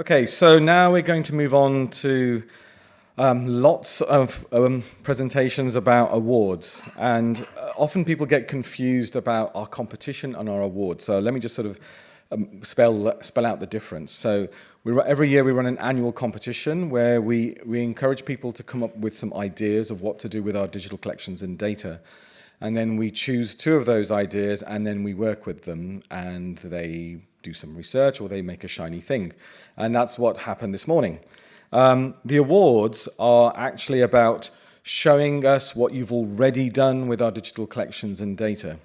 Okay, so now we're going to move on to um, lots of um, presentations about awards. And uh, often people get confused about our competition and our awards. So let me just sort of um, spell, spell out the difference. So we, every year we run an annual competition where we, we encourage people to come up with some ideas of what to do with our digital collections and data. And then we choose two of those ideas and then we work with them and they do some research or they make a shiny thing. And that's what happened this morning. Um, the awards are actually about showing us what you've already done with our digital collections and data.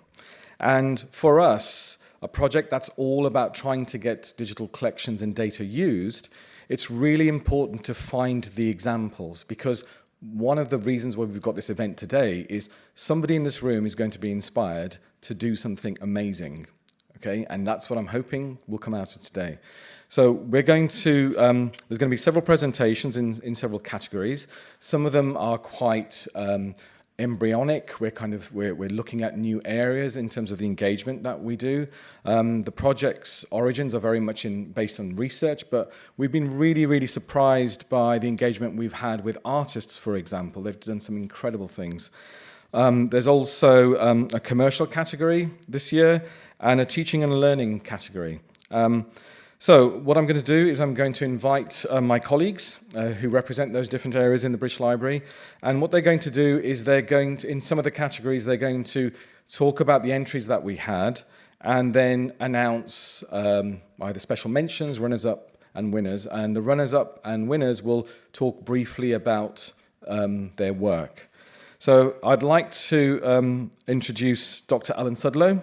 And for us, a project that's all about trying to get digital collections and data used, it's really important to find the examples because one of the reasons why we've got this event today is somebody in this room is going to be inspired to do something amazing. Okay, and that's what I'm hoping will come out of today. So we're going to, um, there's going to be several presentations in, in several categories. Some of them are quite um, embryonic. We're kind of, we're, we're looking at new areas in terms of the engagement that we do. Um, the project's origins are very much in, based on research, but we've been really, really surprised by the engagement we've had with artists, for example. They've done some incredible things. Um, there's also um, a commercial category this year and a teaching and learning category. Um, so what I'm going to do is I'm going to invite uh, my colleagues uh, who represent those different areas in the British Library. And what they're going to do is they're going to, in some of the categories, they're going to talk about the entries that we had and then announce um, either special mentions, runners-up and winners. And the runners-up and winners will talk briefly about um, their work. So I'd like to um, introduce Dr. Alan Sudlow,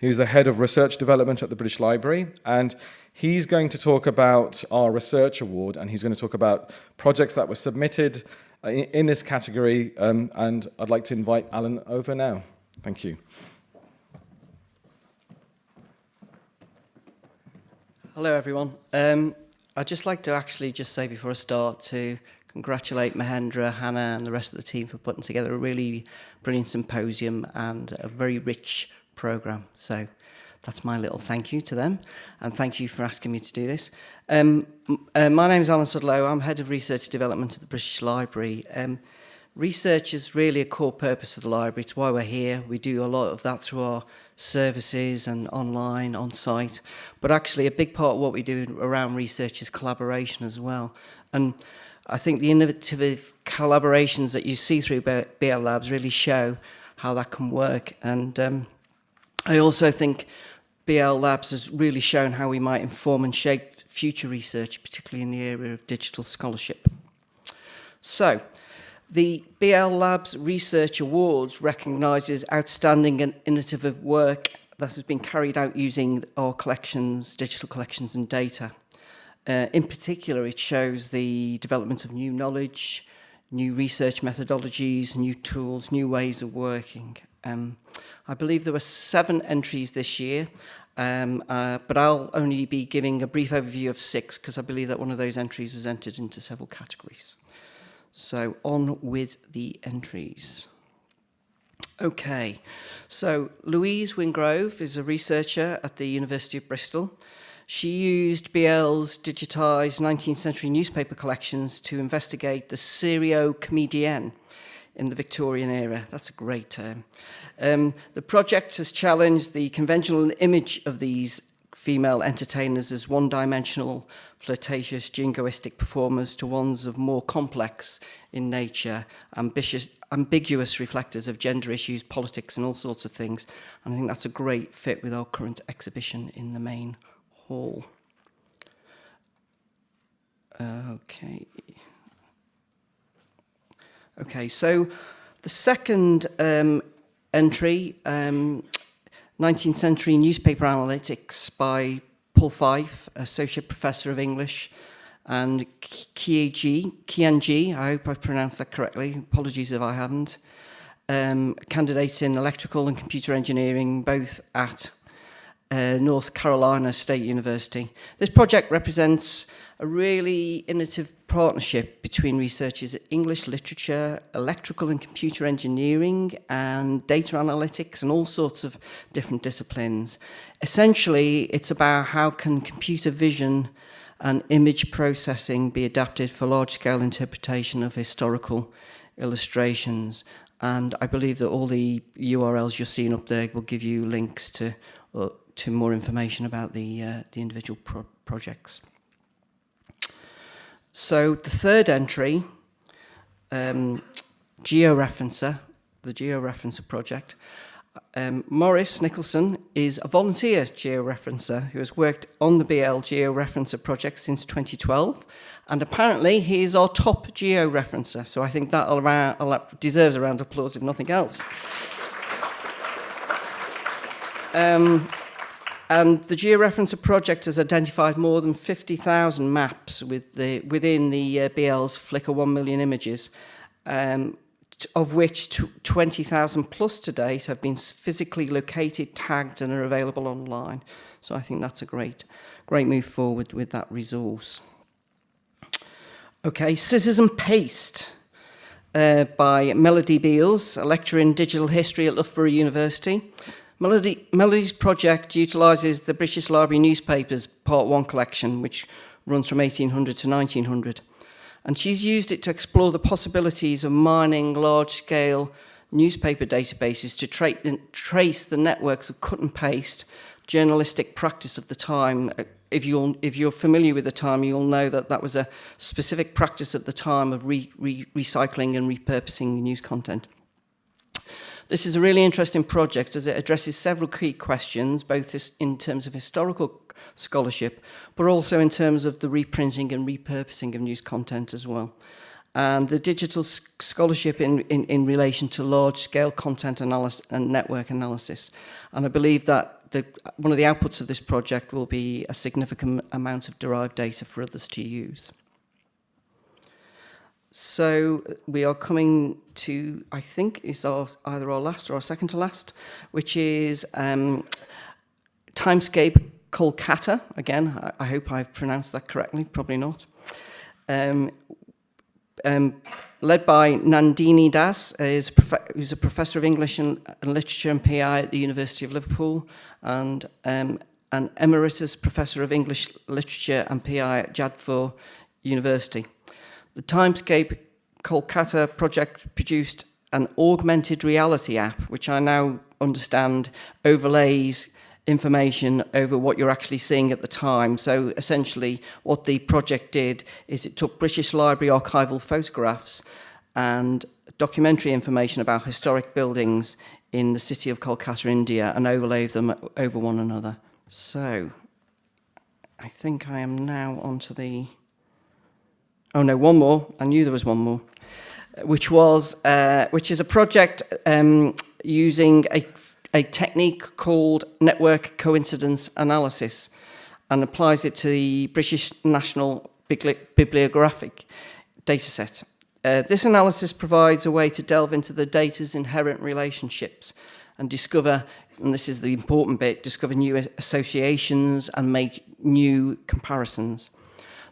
who's the head of research development at the British Library. And He's going to talk about our research award and he's going to talk about projects that were submitted uh, in, in this category. Um, and I'd like to invite Alan over now. Thank you. Hello, everyone. Um, I'd just like to actually just say before I start to congratulate Mahendra, Hannah, and the rest of the team for putting together a really brilliant symposium and a very rich program. So that's my little thank you to them. And thank you for asking me to do this. Um, uh, my name is Alan Sudlow. I'm Head of Research Development at the British Library. Um, research is really a core purpose of the library. It's why we're here. We do a lot of that through our services and online, on site. But actually, a big part of what we do around research is collaboration as well. And I think the innovative collaborations that you see through BL Labs really show how that can work. And um, I also think BL Labs has really shown how we might inform and shape future research, particularly in the area of digital scholarship. So, the BL Labs Research Awards recognises outstanding and innovative work that has been carried out using our collections, digital collections and data. Uh, in particular, it shows the development of new knowledge, new research methodologies, new tools, new ways of working. Um, I believe there were seven entries this year, um, uh, but I'll only be giving a brief overview of six because I believe that one of those entries was entered into several categories. So on with the entries. Okay, so Louise Wingrove is a researcher at the University of Bristol. She used BL's digitised 19th century newspaper collections to investigate the serio-comedienne in the Victorian era. That's a great term. Um, the project has challenged the conventional image of these female entertainers as one-dimensional, flirtatious, jingoistic performers to ones of more complex in nature, ambitious, ambiguous reflectors of gender issues, politics and all sorts of things. And I think that's a great fit with our current exhibition in the main. Hall. Okay. Okay, so the second um, entry, um, 19th century newspaper analytics by Paul Fyfe, Associate Professor of English, and Kian Ji, I hope I pronounced that correctly, apologies if I haven't, um, candidate in electrical and computer engineering, both at uh, North Carolina State University. This project represents a really innovative partnership between researchers at English literature, electrical and computer engineering, and data analytics, and all sorts of different disciplines. Essentially, it's about how can computer vision and image processing be adapted for large-scale interpretation of historical illustrations. And I believe that all the URLs you're seeing up there will give you links to, uh, to more information about the, uh, the individual pro projects. So the third entry, um, georeferencer, the georeferencer project. Um, Morris Nicholson is a volunteer georeferencer who has worked on the BL georeferencer project since 2012 and apparently he is our top georeferencer so I think that deserves a round of applause if nothing else. Um, and the georeferencer project has identified more than 50,000 maps with the, within the uh, BL's Flickr 1 million images um, of which 20,000 plus to date have been physically located, tagged and are available online. So I think that's a great, great move forward with that resource. Okay, Scissors and Paste uh, by Melodee Beals, a lecturer in digital history at Loughborough University. Melodee, Melodee's project utilises the British Library newspapers Part 1 collection, which runs from 1800 to 1900 and she's used it to explore the possibilities of mining large-scale newspaper databases to tra trace the networks of cut and paste journalistic practice of the time. Uh, if you're, if you're familiar with the time, you'll know that that was a specific practice at the time of re, re, recycling and repurposing news content. This is a really interesting project as it addresses several key questions, both in terms of historical scholarship, but also in terms of the reprinting and repurposing of news content as well. And the digital scholarship in, in, in relation to large-scale content analysis and network analysis. And I believe that the, one of the outputs of this project will be a significant amount of derived data for others to use. So we are coming to, I think, is our, either our last or our second to last, which is um, Timescape Kolkata. Again, I, I hope I've pronounced that correctly, probably not. Um, um, led by Nandini Das, is who's a professor of English and, and, Literature and PI at the University of Liverpool and um, an emeritus professor of English Literature and PI at Jadavpur University. The Timescape Kolkata project produced an augmented reality app, which I now understand overlays information over what you're actually seeing at the time. So essentially what the project did is it took British Library archival photographs and documentary information about historic buildings in the city of Kolkata, India, and overlaid them over one another. So I think I am now onto the... Oh no, one more. I knew there was one more. Which was, uh, which is a project um, using a a technique called network coincidence analysis and applies it to the British National Bibliographic dataset. Uh, this analysis provides a way to delve into the data's inherent relationships and discover, and this is the important bit, discover new associations and make new comparisons.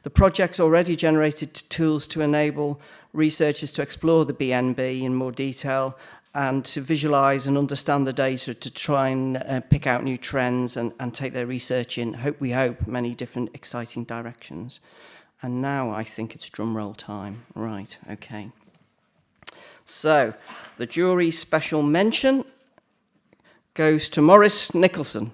The project's already generated tools to enable researchers to explore the BNB in more detail and to visualize and understand the data to try and uh, pick out new trends and, and take their research in, hope we hope, many different exciting directions. And now I think it's drum roll time. Right, okay. So, the jury special mention goes to Morris Nicholson.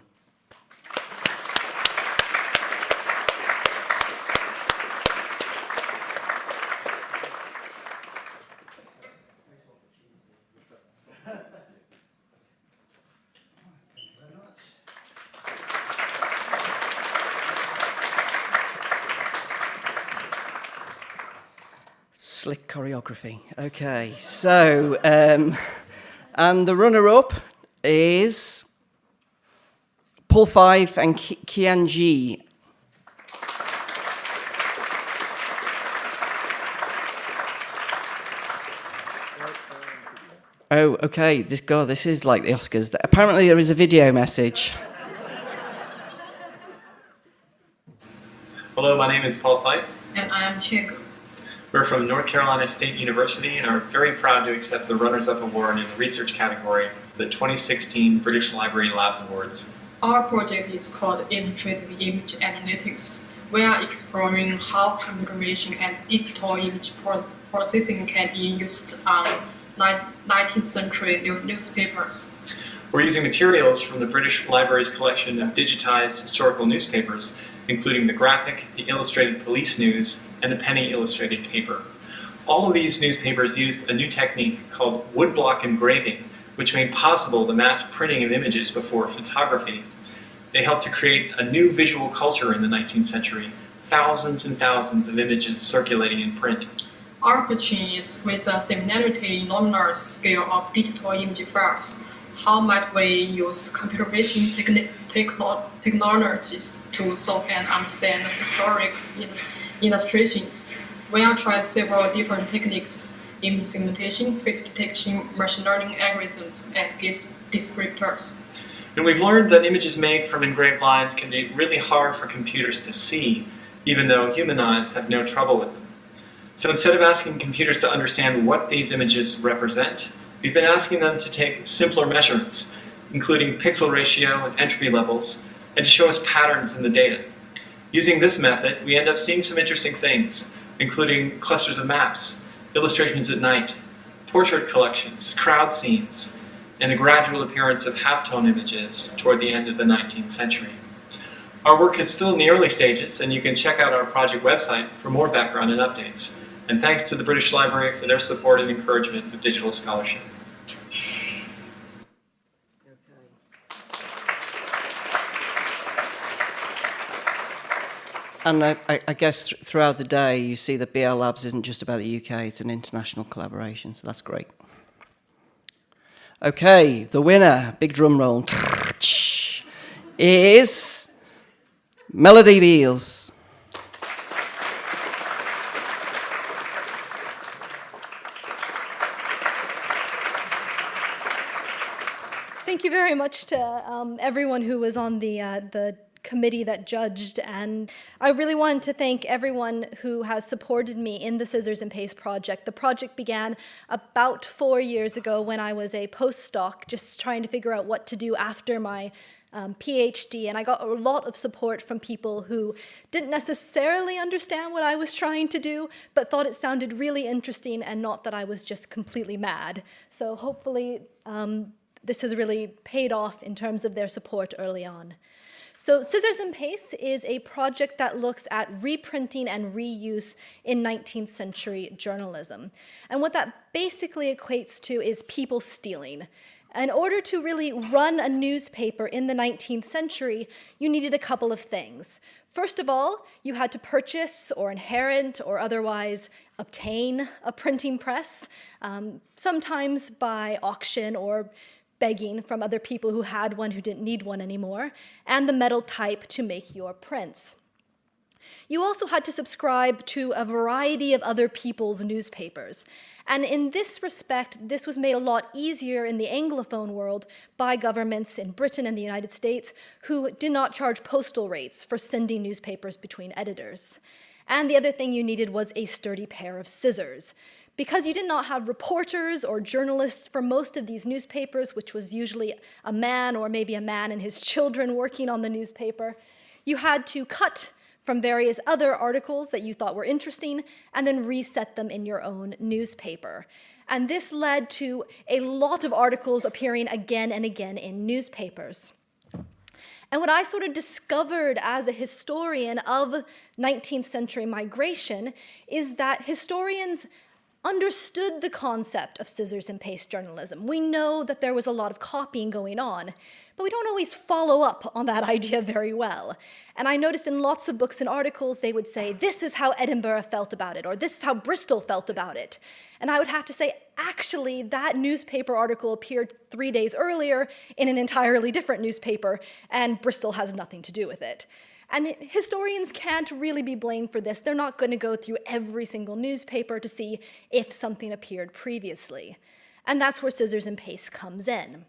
Choreography. Okay, so, um, and the runner-up is Paul Five and Kian Ji. Oh, okay. This God, this is like the Oscars. Apparently, there is a video message. Hello, my name is Paul Fyfe. And I am Chico. We're from North Carolina State University and are very proud to accept the Runners-Up Award in the Research category the 2016 British Library Labs Awards. Our project is called Integrated Image Analytics, we are exploring how computer vision and digital image pro processing can be used on 19th century newspapers. We're using materials from the British Library's collection of digitized historical newspapers, including the Graphic, the Illustrated Police News, and the Penny Illustrated paper. All of these newspapers used a new technique called woodblock engraving, which made possible the mass printing of images before photography. They helped to create a new visual culture in the 19th century, thousands and thousands of images circulating in print. Our question is, with a similarity in nominal scale of digital image files, how might we use computer vision technologies to solve and understand the historic illustrations? We have tried several different techniques, image segmentation, face detection, machine learning algorithms, and GIS descriptors. And we've learned that images made from engraved lines can be really hard for computers to see, even though human eyes have no trouble with them. So instead of asking computers to understand what these images represent, we've been asking them to take simpler measurements, including pixel ratio and entropy levels, and to show us patterns in the data. Using this method, we end up seeing some interesting things, including clusters of maps, illustrations at night, portrait collections, crowd scenes, and the gradual appearance of halftone images toward the end of the 19th century. Our work is still in the early stages, and you can check out our project website for more background and updates. And thanks to the British Library for their support and encouragement of digital scholarship. And I, I, guess th throughout the day, you see that BL Labs isn't just about the UK, it's an international collaboration, so that's great. Okay, the winner, big drum roll, is Melodee Beals. Thank you very much to um, everyone who was on the, uh, the committee that judged. And I really wanted to thank everyone who has supported me in the Scissors and Paste project. The project began about four years ago when I was a postdoc, just trying to figure out what to do after my um, PhD, and I got a lot of support from people who didn't necessarily understand what I was trying to do, but thought it sounded really interesting and not that I was just completely mad. So hopefully um, this has really paid off in terms of their support early on. So Scissors and Paste is a project that looks at reprinting and reuse in 19th century journalism. And what that basically equates to is people stealing. In order to really run a newspaper in the 19th century, you needed a couple of things. First of all, you had to purchase or inherit or otherwise obtain a printing press, um, sometimes by auction or begging from other people who had one who didn't need one anymore, and the metal type to make your prints. You also had to subscribe to a variety of other people's newspapers. And in this respect, this was made a lot easier in the Anglophone world by governments in Britain and the United States who did not charge postal rates for sending newspapers between editors. And the other thing you needed was a sturdy pair of scissors. Because you did not have reporters or journalists for most of these newspapers, which was usually a man or maybe a man and his children working on the newspaper, you had to cut from various other articles that you thought were interesting and then reset them in your own newspaper. And this led to a lot of articles appearing again and again in newspapers. And what I sort of discovered as a historian of 19th century migration is that historians understood the concept of scissors and paste journalism. We know that there was a lot of copying going on, but we don't always follow up on that idea very well. And I noticed in lots of books and articles, they would say, this is how Edinburgh felt about it, or this is how Bristol felt about it. And I would have to say, actually, that newspaper article appeared three days earlier in an entirely different newspaper, and Bristol has nothing to do with it. And historians can't really be blamed for this. They're not going to go through every single newspaper to see if something appeared previously. And that's where scissors and paste comes in.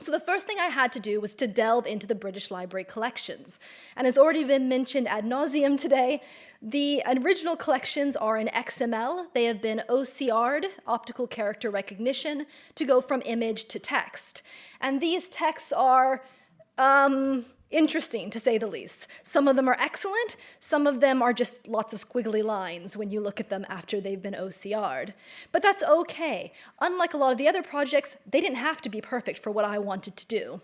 So the first thing I had to do was to delve into the British Library collections. And as already been mentioned ad nauseum today, the original collections are in XML. They have been OCR'd, optical character recognition, to go from image to text. And these texts are um, interesting to say the least. Some of them are excellent, some of them are just lots of squiggly lines when you look at them after they've been OCR'd. But that's okay. Unlike a lot of the other projects, they didn't have to be perfect for what I wanted to do.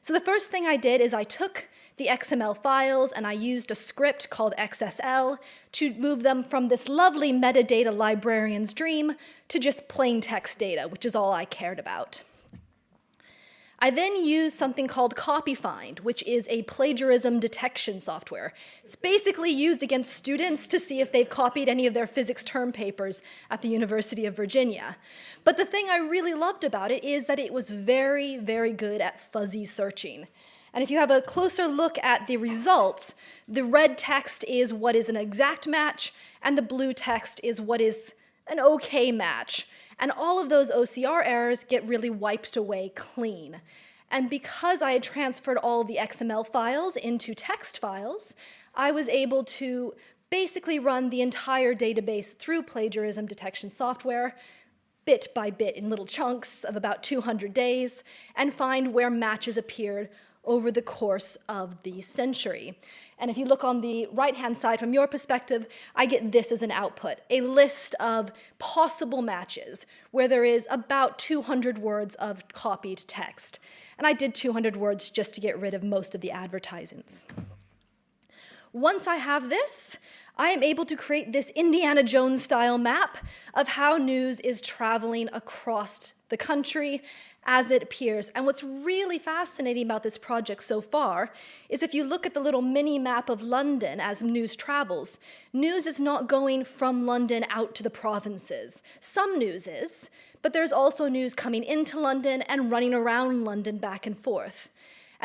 So the first thing I did is I took the XML files and I used a script called XSL to move them from this lovely metadata librarian's dream to just plain text data, which is all I cared about. I then used something called CopyFind, which is a plagiarism detection software. It's basically used against students to see if they've copied any of their physics term papers at the University of Virginia. But the thing I really loved about it is that it was very, very good at fuzzy searching. And if you have a closer look at the results, the red text is what is an exact match, and the blue text is what is an okay match. And all of those OCR errors get really wiped away clean. And because I had transferred all the XML files into text files, I was able to basically run the entire database through plagiarism detection software, bit by bit in little chunks of about 200 days, and find where matches appeared over the course of the century. And if you look on the right-hand side from your perspective, I get this as an output, a list of possible matches where there is about 200 words of copied text. And I did 200 words just to get rid of most of the advertisements. Once I have this, I am able to create this Indiana Jones style map of how news is traveling across the country as it appears. And what's really fascinating about this project so far is if you look at the little mini map of London as news travels, news is not going from London out to the provinces. Some news is, but there's also news coming into London and running around London back and forth.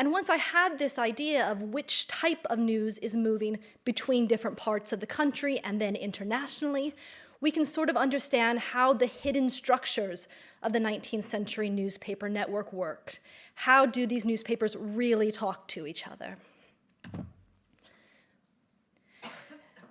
And once I had this idea of which type of news is moving between different parts of the country and then internationally, we can sort of understand how the hidden structures of the 19th century newspaper network worked. How do these newspapers really talk to each other?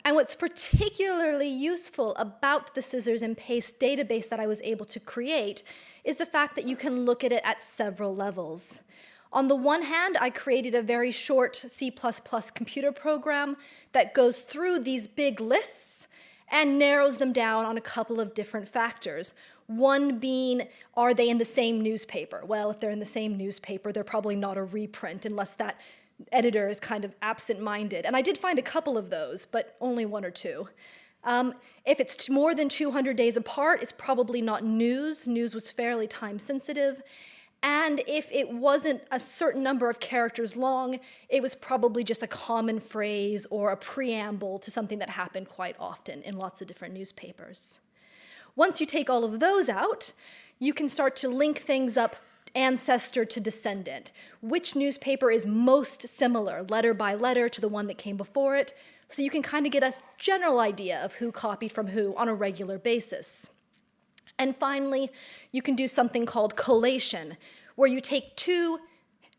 And what's particularly useful about the scissors and paste database that I was able to create is the fact that you can look at it at several levels. On the one hand, I created a very short C++ computer program that goes through these big lists and narrows them down on a couple of different factors. One being, are they in the same newspaper? Well, if they're in the same newspaper, they're probably not a reprint unless that editor is kind of absent-minded. And I did find a couple of those, but only one or two. Um, if it's more than 200 days apart, it's probably not news. News was fairly time sensitive. And if it wasn't a certain number of characters long, it was probably just a common phrase or a preamble to something that happened quite often in lots of different newspapers. Once you take all of those out, you can start to link things up ancestor to descendant. Which newspaper is most similar, letter by letter, to the one that came before it, so you can kind of get a general idea of who copied from who on a regular basis. And finally, you can do something called collation, where you take two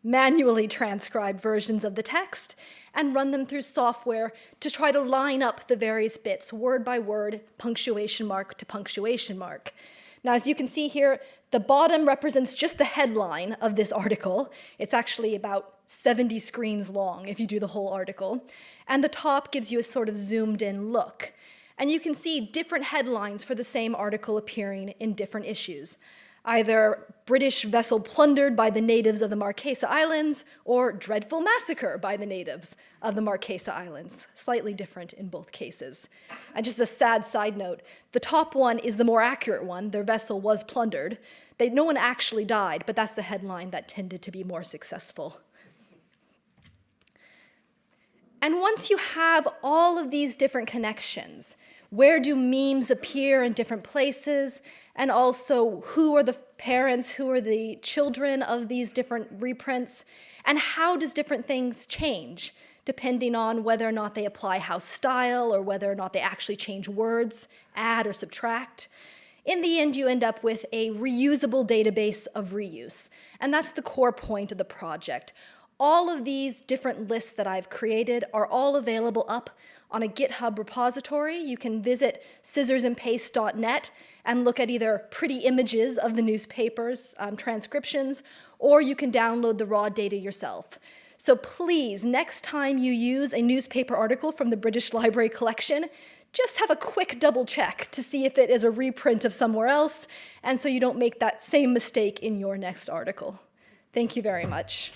manually transcribed versions of the text and run them through software to try to line up the various bits, word by word, punctuation mark to punctuation mark. Now, as you can see here, the bottom represents just the headline of this article. It's actually about 70 screens long if you do the whole article. And the top gives you a sort of zoomed in look. And you can see different headlines for the same article appearing in different issues. Either British vessel plundered by the natives of the Marquesa Islands or dreadful massacre by the natives of the Marquesa Islands. Slightly different in both cases. And just a sad side note, the top one is the more accurate one. Their vessel was plundered. They, no one actually died, but that's the headline that tended to be more successful. And once you have all of these different connections, where do memes appear in different places, and also who are the parents, who are the children of these different reprints, and how does different things change depending on whether or not they apply house style or whether or not they actually change words, add or subtract. In the end, you end up with a reusable database of reuse, and that's the core point of the project. All of these different lists that I've created are all available up on a GitHub repository. You can visit scissorsandpaste.net and look at either pretty images of the newspapers, um, transcriptions, or you can download the raw data yourself. So please, next time you use a newspaper article from the British Library collection, just have a quick double check to see if it is a reprint of somewhere else, and so you don't make that same mistake in your next article. Thank you very much.